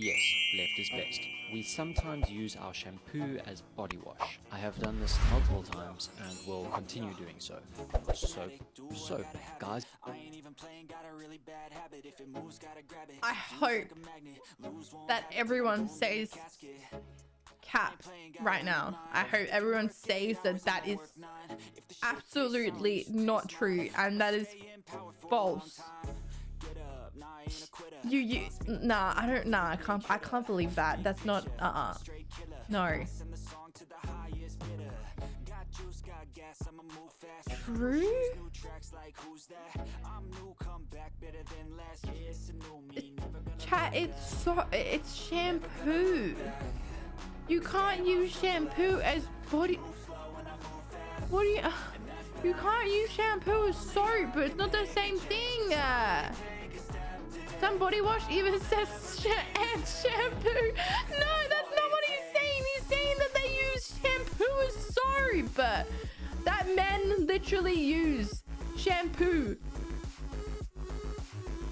Yes, left is best. We sometimes use our shampoo as body wash. I have done this multiple times and will continue doing so. Soap, soap, guys. I hope that everyone says cap right now. I hope everyone says that that is absolutely not true and that is false. You you nah I don't nah I can't I can't believe that. That's not uh uh no. True? Chat it's so it's shampoo. You can't use shampoo as body what do you you can't use shampoo as soap but it's not the same thing some body wash even says sh and shampoo. No, that's not what he's saying. He's saying that they use shampoo as soap. That men literally use shampoo.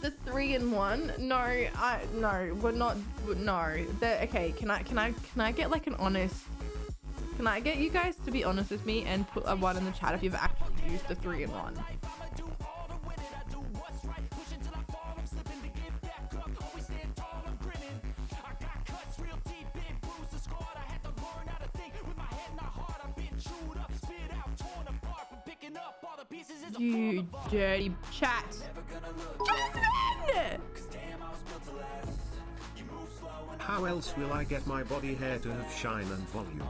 The three in one. No, I no, we're not. No, the okay. Can I can I can I get like an honest? Can I get you guys to be honest with me and put a one in the chat if you've actually used the three in one? You dirty chat. Jasmine! How else will I get my body hair to have shine and volume?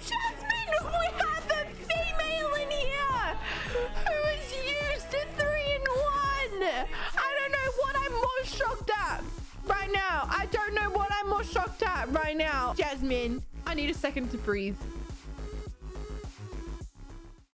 Jasmine, we have a female in here who has used a three in one. I don't know what I'm more shocked at right now. I don't know what I'm more shocked at right now. Jasmine, I need a second to breathe.